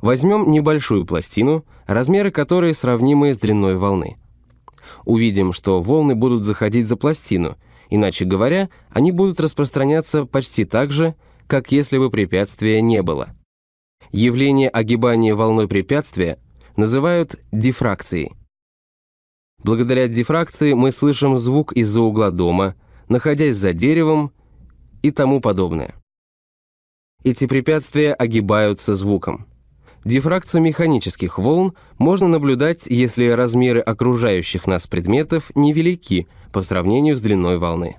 Возьмем небольшую пластину, размеры которой сравнимы с длиной волны. Увидим, что волны будут заходить за пластину, иначе говоря, они будут распространяться почти так же, как если бы препятствия не было. Явление огибания волной препятствия называют дифракцией. Благодаря дифракции мы слышим звук из-за угла дома, находясь за деревом и тому подобное. Эти препятствия огибаются звуком. Дифракцию механических волн можно наблюдать, если размеры окружающих нас предметов невелики по сравнению с длиной волны.